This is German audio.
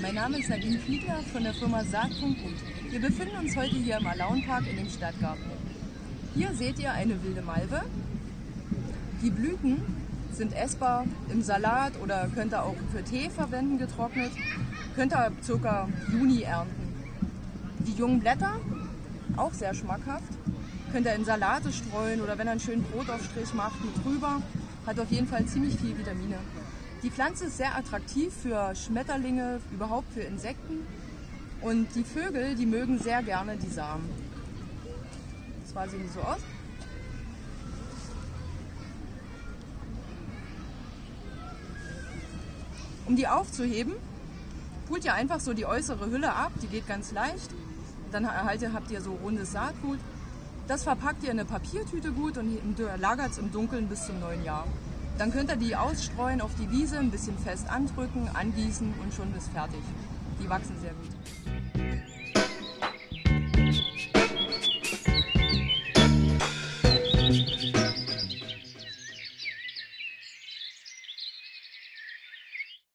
Mein Name ist Nadine Fiedler von der Firma Saatpunkt Gut. Wir befinden uns heute hier im Alaunpark in dem Stadtgarten. Hier seht ihr eine wilde Malve. Die Blüten sind essbar im Salat oder könnt ihr auch für Tee verwenden, getrocknet. Könnt ihr ca. Juni ernten. Die jungen Blätter, auch sehr schmackhaft, könnt ihr in Salate streuen oder wenn ihr einen schönen Brotaufstrich macht mit drüber. Hat auf jeden Fall ziemlich viel Vitamine. Die Pflanze ist sehr attraktiv für Schmetterlinge, überhaupt für Insekten. Und die Vögel, die mögen sehr gerne die Samen. Zwar sehen die so aus. Um die aufzuheben, pult ihr einfach so die äußere Hülle ab, die geht ganz leicht. Dann erhaltet, habt ihr so rundes Saatgut. Das verpackt ihr in eine Papiertüte gut und lagert es im Dunkeln bis zum neuen Jahr. Dann könnt ihr die ausstreuen auf die Wiese, ein bisschen fest andrücken, angießen und schon ist fertig. Die wachsen sehr gut.